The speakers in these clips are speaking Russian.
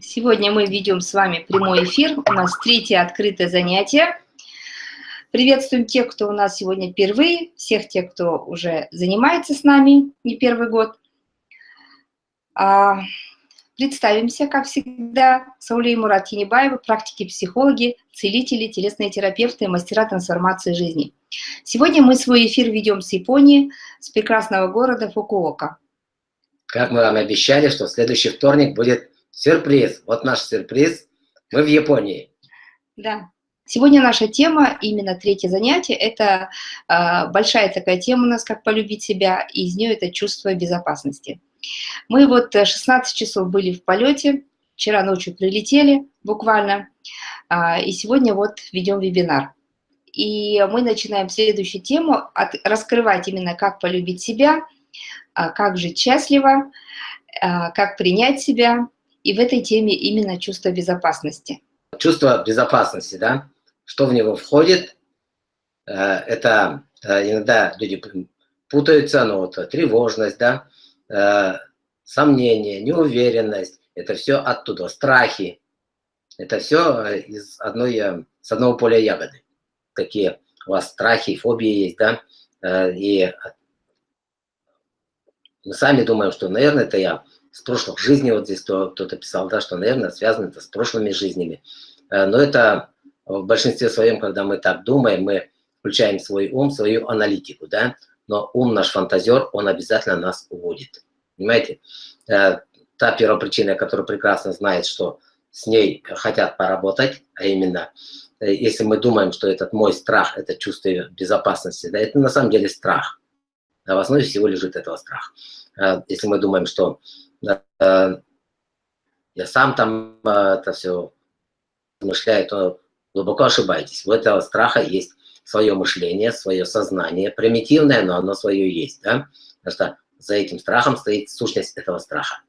Сегодня мы ведем с вами прямой эфир. У нас третье открытое занятие. Приветствуем тех, кто у нас сегодня впервые, всех тех, кто уже занимается с нами не первый год. Представимся, как всегда, Саулей Мурат Енибаева, практики-психологи, целители, телесные терапевты, мастера трансформации жизни. Сегодня мы свой эфир ведем с Японии, с прекрасного города Фукуока. Как мы вам обещали, что в следующий вторник будет сюрприз. Вот наш сюрприз. Мы в Японии. Да. Сегодня наша тема, именно третье занятие, это э, большая такая тема у нас, как полюбить себя, и из нее это чувство безопасности. Мы вот 16 часов были в полете, вчера ночью прилетели буквально, э, и сегодня вот ведем вебинар. И мы начинаем следующую тему, от, раскрывать именно, как полюбить себя, э, как жить счастливо, э, как принять себя, и в этой теме именно чувство безопасности. Чувство безопасности, да? что в него входит, э, это э, иногда люди путаются, но вот тревожность, да, э, сомнение, неуверенность, это все оттуда, страхи, это все из одной, с одного поля ягоды. Какие у вас страхи, фобии есть, да, и мы сами думаем, что, наверное, это я с прошлых жизней, вот здесь кто-то писал, да, что, наверное, связано это с прошлыми жизнями. Но это в большинстве своем, когда мы так думаем, мы включаем свой ум, свою аналитику, да, но ум наш фантазер, он обязательно нас уводит. Понимаете? Э, та первопричина, которая прекрасно знает, что с ней хотят поработать, а именно, э, если мы думаем, что этот мой страх, это чувство безопасности, да, это на самом деле страх. А в основе всего лежит этого страх. Э, если мы думаем, что я сам там это все размышляю, то глубоко ошибаетесь. У этого страха есть свое мышление, свое сознание, примитивное, но оно свое есть, да? Потому что за этим страхом стоит сущность этого страха.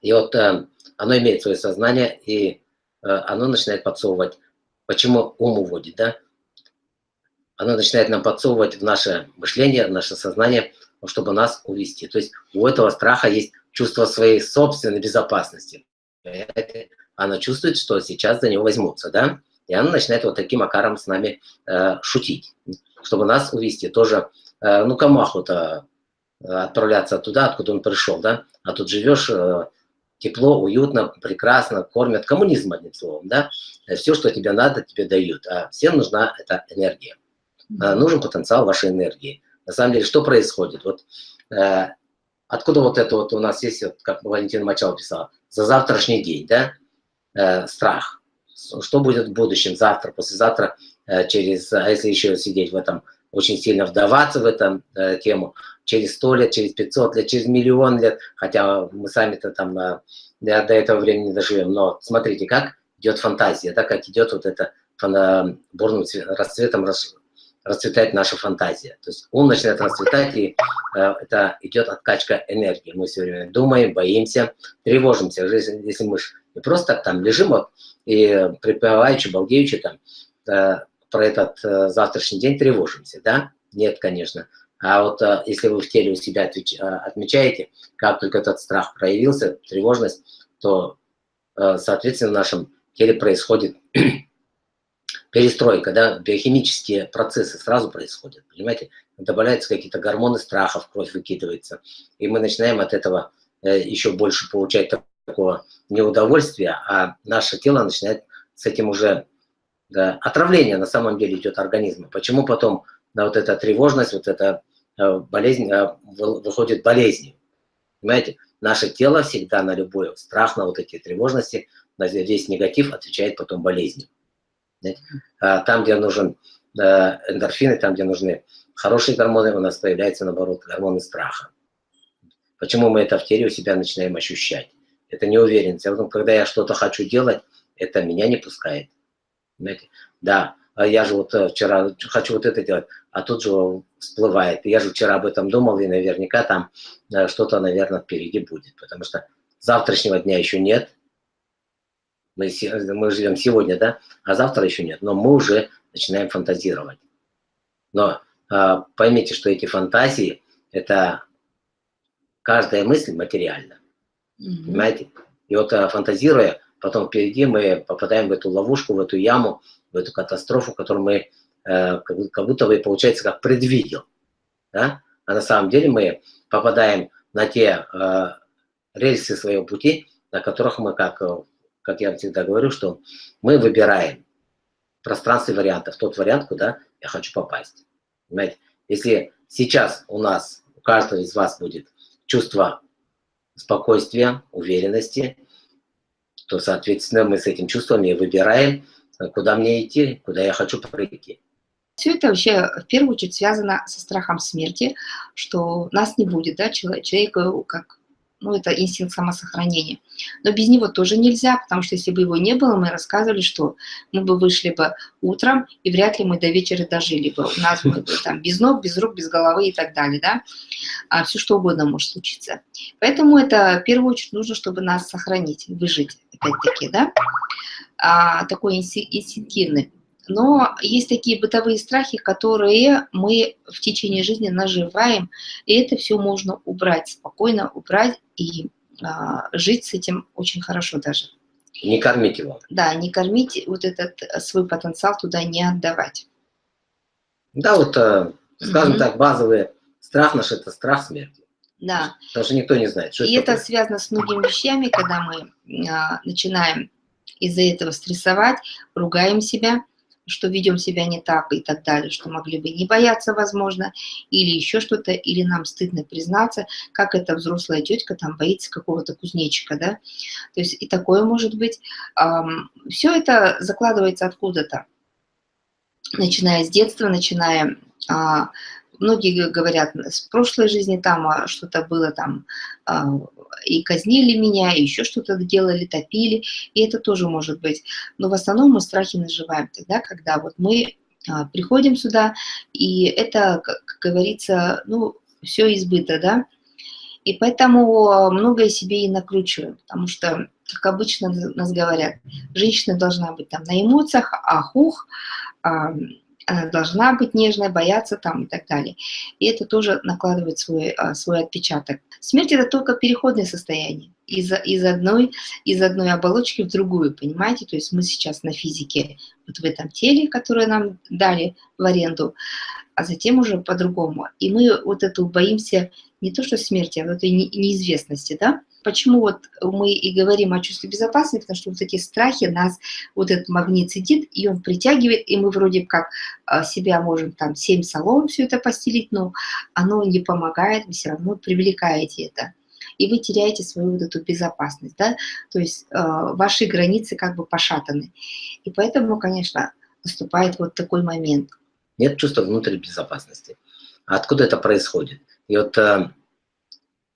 И вот э, оно имеет свое сознание, и э, оно начинает подсовывать. Почему ум уводит, да? Оно начинает нам подсовывать в наше мышление, в наше сознание, чтобы нас увести. То есть у этого страха есть чувство своей собственной безопасности она чувствует, что сейчас за него возьмутся, да, и она начинает вот таким акаром с нами э, шутить, чтобы нас увести. Тоже, э, ну, охота э, отправляться туда, откуда он пришел, да, а тут живешь э, тепло, уютно, прекрасно, кормят, коммунизм, одним словом, да, все, что тебе надо, тебе дают, а всем нужна эта энергия, э, нужен потенциал вашей энергии. На самом деле, что происходит? Вот э, откуда вот это вот у нас есть, вот, как Валентина Мачал писала, за завтрашний день, да, э, страх. Что будет в будущем, завтра, послезавтра, э, через, а если еще сидеть в этом, очень сильно вдаваться в эту э, тему, через 100 лет, через 500 лет, через миллион лет, хотя мы сами-то там э, до этого времени не доживем, но смотрите, как идет фантазия, да, как идет вот это бурным расцветом рас, расцветает наша фантазия. То есть ум начинает расцветать, и э, это идет откачка энергии. Мы все время думаем, боимся, тревожимся. Если мы не просто там лежим вот, и припеваючи, балдеючи там э, про этот э, завтрашний день тревожимся, да? Нет, конечно. А вот э, если вы в теле у себя отвеч, э, отмечаете, как только этот страх проявился, тревожность, то, э, соответственно, в нашем теле происходит перестройка, да, биохимические процессы сразу происходят, понимаете? Добавляются какие-то гормоны страха, в кровь выкидывается, и мы начинаем от этого э, еще больше получать такого неудовольствия, а наше тело начинает с этим уже да, отравление на самом деле идет организма. Почему потом на вот эта тревожность, вот эта э, болезнь э, выходит болезнью? Понимаете? Наше тело всегда на любой страх, на вот эти тревожности, на весь негатив отвечает потом болезнью. А там, где нужен э, эндорфины, там, где нужны хорошие гормоны, у нас появляются, наоборот, гормоны страха. Почему мы это в теле у себя начинаем ощущать? Это неуверенность. А потом, когда я что-то хочу делать, это меня не пускает. Понимаете? Да, а я же вот э, вчера хочу вот это делать, а тут же всплывает. Я же вчера об этом думал, и наверняка там э, что-то, наверное, впереди будет, потому что завтрашнего дня еще нет. Мы, мы живем сегодня, да, а завтра еще нет, но мы уже начинаем фантазировать. Но поймите, что эти фантазии, это каждая мысль материальна. -hmm. Понимаете? И вот фантазируя, потом впереди мы попадаем в эту ловушку, в эту яму, в эту катастрофу, которую мы как будто бы, получается, как предвидел. Да? А на самом деле мы попадаем на те рельсы своего пути, на которых мы, как, как я всегда говорю, что мы выбираем пространстве вариантов тот вариант, куда я хочу попасть. Понимаете? Если сейчас у нас, у каждого из вас будет чувство спокойствия, уверенности, то, соответственно, мы с этим чувством и выбираем, куда мне идти, куда я хочу пройти. Все это вообще в первую очередь связано со страхом смерти, что нас не будет, да, человек, человек как ну, это инстинкт самосохранения. Но без него тоже нельзя, потому что если бы его не было, мы рассказывали, что мы бы вышли бы утром, и вряд ли мы до вечера дожили бы. У нас бы там без ног, без рук, без головы и так далее, да. А все что угодно может случиться. Поэтому это в первую очередь нужно, чтобы нас сохранить, выжить, опять-таки, да. А, такой инстинктивный. Но есть такие бытовые страхи, которые мы в течение жизни наживаем, и это все можно убрать, спокойно убрать и а, жить с этим очень хорошо даже. Не кормить его. Да, не кормить, вот этот свой потенциал туда не отдавать. Да, вот, э, скажем mm -hmm. так, базовый страх наш – это страх смерти. Да. Потому что никто не знает, что И это это связано с многими вещами, когда мы а, начинаем из-за этого стрессовать, ругаем себя, что ведем себя не так и так далее, что могли бы не бояться, возможно, или еще что-то, или нам стыдно признаться, как эта взрослая тетка там боится какого-то кузнечика, да, то есть и такое может быть. Все это закладывается откуда-то, начиная с детства, начиная а, многие говорят, с прошлой жизни там а, что-то было там, а, и казнили меня, и еще что-то делали, топили, и это тоже может быть. Но в основном мы страхи наживаем тогда, когда вот мы а, приходим сюда, и это, как говорится, ну, все избыто, да, и поэтому многое себе и накручиваем, потому что, как обычно нас говорят, женщина должна быть там на эмоциях, ахух, она должна быть нежной, бояться там и так далее. И это тоже накладывает свой, а, свой отпечаток. Смерть – это только переходное состояние из, из, одной, из одной оболочки в другую, понимаете? То есть мы сейчас на физике, вот в этом теле, которое нам дали в аренду, а затем уже по-другому. И мы вот эту боимся не то что смерти, а вот этой неизвестности, да? Почему вот мы и говорим о чувстве безопасности, потому что вот эти страхи нас, вот этот магнит сидит, и он притягивает, и мы вроде как а, себя можем там семь салон все это постелить, но оно не помогает, вы все равно привлекаете это. И вы теряете свою вот эту безопасность, да, то есть э, ваши границы как бы пошатаны. И поэтому, конечно, наступает вот такой момент. Нет чувства внутренней безопасности. Откуда это происходит? И вот э,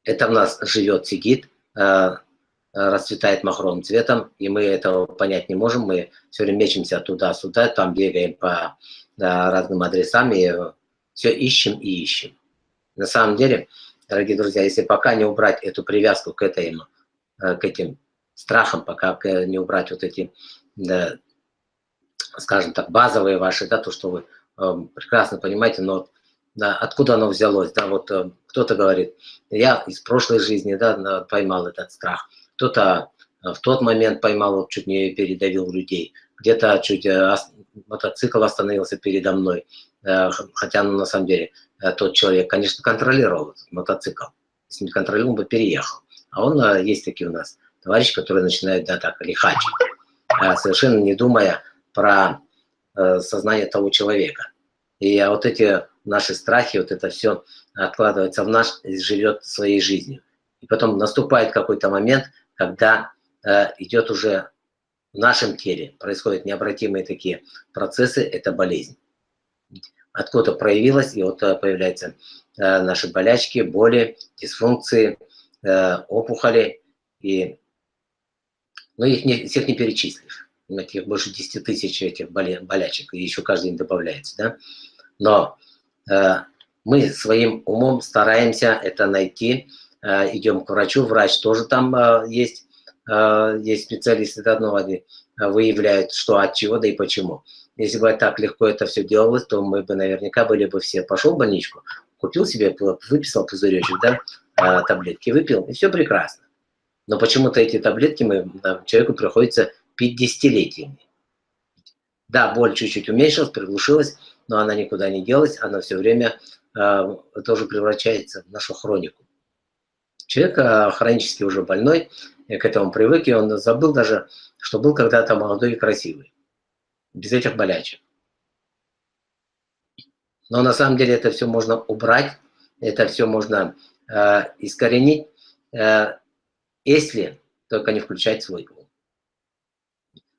это в нас живет, сидит, расцветает махровым цветом, и мы этого понять не можем. Мы все время мечемся туда-сюда, там бегаем по да, разным адресам и все ищем и ищем. На самом деле, дорогие друзья, если пока не убрать эту привязку к, этой, э, к этим страхам, пока не убрать вот эти, да, скажем так, базовые ваши, да, то, что вы э, прекрасно понимаете, но да, откуда оно взялось, да, вот э, кто-то говорит, я из прошлой жизни, да, поймал этот страх, кто-то э, в тот момент поймал, чуть не передавил людей, где-то чуть э, мотоцикл остановился передо мной, хотя ну, на самом деле тот человек, конечно, контролировал этот мотоцикл, если не контролировал, он бы переехал, а он, есть такие у нас товарищи, которые начинают, да, так, лихачить, совершенно не думая про сознание того человека. И вот эти наши страхи, вот это все откладывается в наш, живет своей жизнью. И потом наступает какой-то момент, когда э, идет уже в нашем теле, происходят необратимые такие процессы, это болезнь. Откуда проявилась, и вот э, появляются э, наши болячки, боли, дисфункции, э, опухоли, и, ну, их не, всех не перечислишь. Их больше 10 тысяч этих болячек, и еще каждый день добавляется, да. Но Э, мы своим умом стараемся это найти, э, идем к врачу, врач тоже там э, есть, есть специалисты, да, ну, они выявляют, что от чего, да и почему. если бы так легко это все делалось, то мы бы наверняка были бы все, пошел в больничку, купил себе, выписал пузыречек, да, таблетки, выпил, и все прекрасно. Но почему-то эти таблетки мы, человеку приходится пить десятилетиями. Да, боль чуть-чуть уменьшилась, приглушилась, но она никуда не делась, она все время э, тоже превращается в нашу хронику. Человек э, хронически уже больной, к этому привык, и он забыл даже, что был когда-то молодой и красивый, без этих болячек. Но на самом деле это все можно убрать, это все можно э, искоренить, э, если только не включать свой ум.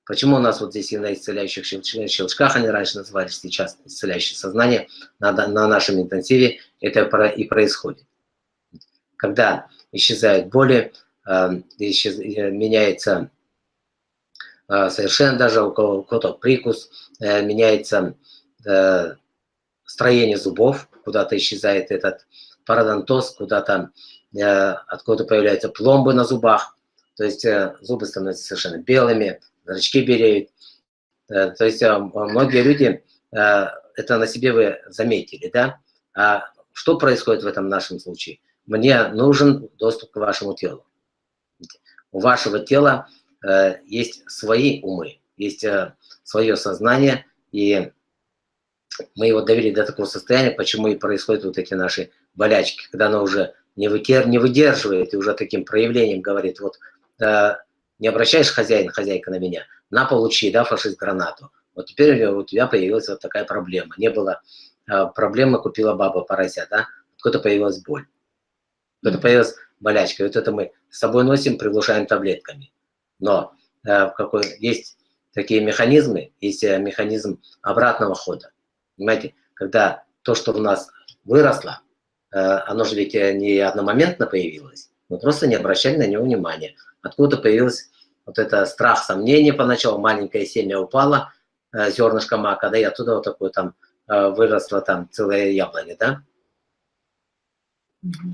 Почему у нас вот здесь и на исцеляющих щелчках, они раньше назывались, сейчас исцеляющее сознание, на, на нашем интенсиве это и происходит. Когда исчезают боли, э, исчез, э, меняется э, совершенно даже у кого-то прикус, э, меняется строение зубов, куда-то исчезает этот пародонтоз, куда-то откуда появляются пломбы на зубах, то есть зубы становятся совершенно белыми, зрачки береют. Э, то есть э, многие люди, э, это на себе вы заметили, да? А что происходит в этом нашем случае? Мне нужен доступ к вашему телу. У вашего тела есть свои умы, есть свое сознание, и мы его довели до такого состояния, почему и происходят вот эти наши болячки, когда оно уже не, вытер, не выдерживает и уже таким проявлением говорит, вот не обращаешь хозяин, хозяйка на меня, на получи, да, фашист гранату. Вот теперь у тебя появилась вот такая проблема. Не было э, проблемы, купила баба порося, да, откуда появилась боль. Откуда появилась болячка. Вот это мы с собой носим, приглушаем таблетками. Но э, какой, есть такие механизмы, есть э, механизм обратного хода. Понимаете, когда то, что у нас выросло, э, оно же ведь э, не одномоментно появилось, мы просто не обращали на него внимания. Откуда появился вот это страх, сомнение поначалу, маленькое семя упало, э, зернышко мака, да, и оттуда вот такое там выросло там целое яблоня, да.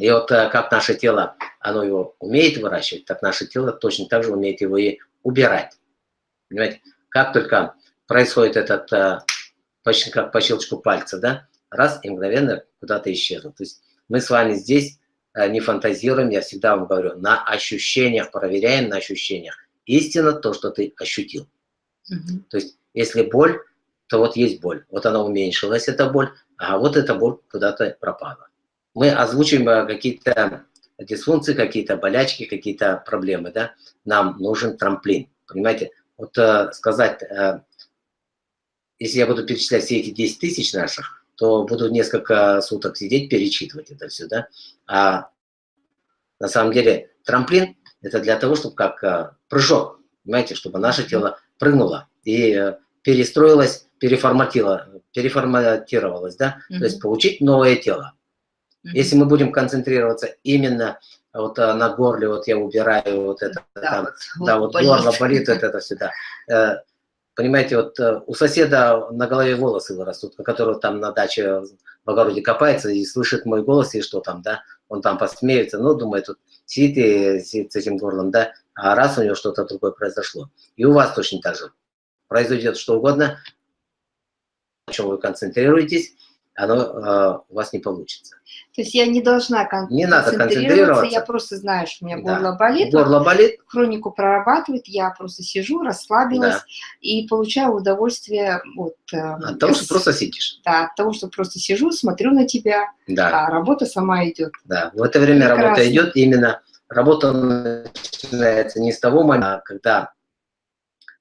И вот как наше тело, оно его умеет выращивать, так наше тело точно так же умеет его и убирать. Понимаете, как только происходит этот почти как по щелчку пальца, да, раз и мгновенно куда-то исчезнут. То есть мы с вами здесь э, не фантазируем, я всегда вам говорю, на ощущениях, проверяем на ощущениях. Истина то, что ты ощутил. Угу. То есть если боль, то вот есть боль. Вот она уменьшилась, эта боль, а вот эта боль куда-то пропала. Мы озвучиваем э, какие-то дисфункции, какие-то болячки, какие-то проблемы, да. Нам нужен трамплин, понимаете. Вот э, сказать, э, если я буду перечислять все эти 10 тысяч наших, то буду несколько суток сидеть, перечитывать это все, да. А на самом деле трамплин – это для того, чтобы как а, прыжок, понимаете, чтобы наше тело прыгнуло и э, перестроилось, переформатило, переформатировалось, да, mm -hmm. то есть получить новое тело. Mm -hmm. Если мы будем концентрироваться именно вот а, на горле, вот я убираю вот это, да, там, вот, да, вот болит. горло болит, вот это сюда. Понимаете, вот э, у соседа на голове волосы вырастут, который там на даче в огороде копается и слышит мой голос, и что там, да, он там посмеется, ну, думает, тут сидит и сидит с этим горлом, да, а раз у него что-то другое произошло. И у вас точно так же. Произойдет что угодно, на чем вы концентрируетесь, оно э, у вас не получится. То есть я не должна кон не надо концентрироваться, я просто знаю, что у меня да. горло болит. Горло болит. Хронику прорабатывает, я просто сижу, расслабилась да. и получаю удовольствие от... Э, от того, что просто сидишь. Да, от того, что просто сижу, смотрю на тебя, да. а работа сама идет. Да, в это время Прекрасно. работа идет, именно работа начинается не с того момента, когда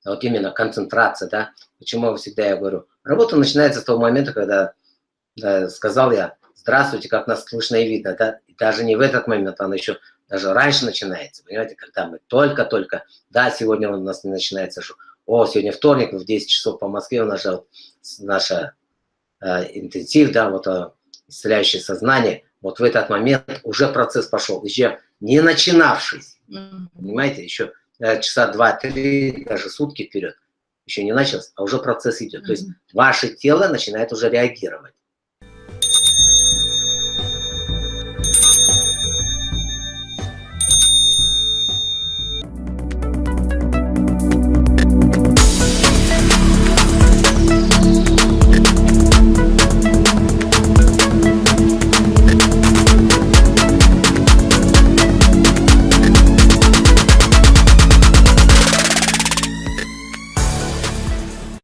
вот именно концентрация, да, почему всегда я говорю, работа начинается с того момента, когда да, сказал я, здравствуйте, как нас слышно и видно, да, и даже не в этот момент, она еще даже раньше начинается, понимаете, когда мы только-только, да, сегодня у нас не начинается, что, о, сегодня вторник, в 10 часов по Москве у нас же наша э, интенсив, да, вот э, исцеляющее сознание, вот в этот момент уже процесс пошел, еще не начинавшись, mm -hmm. понимаете, еще э, часа два-три, даже сутки вперед, еще не начался, а уже процесс идет. Mm -hmm. То есть ваше тело начинает уже реагировать.